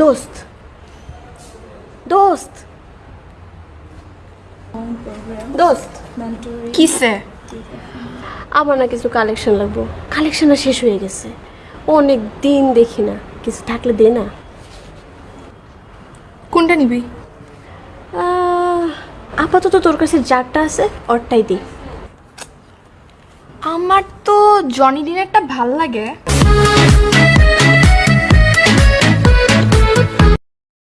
দোস্ত। দোস্ত। দোস্ত। কিসে? আমার না কিছু কালেকশন লাগবো। কালেকশনটা শেষ হয়ে গেছে। অনেক দিন দেখি না। কিছু থাকলে দে না। কোনটা নিবি? আপাতত তোর কাছে যারটা আছে ওরটাই দি। আমার তো জনি ডিনারটা ভালো লাগে।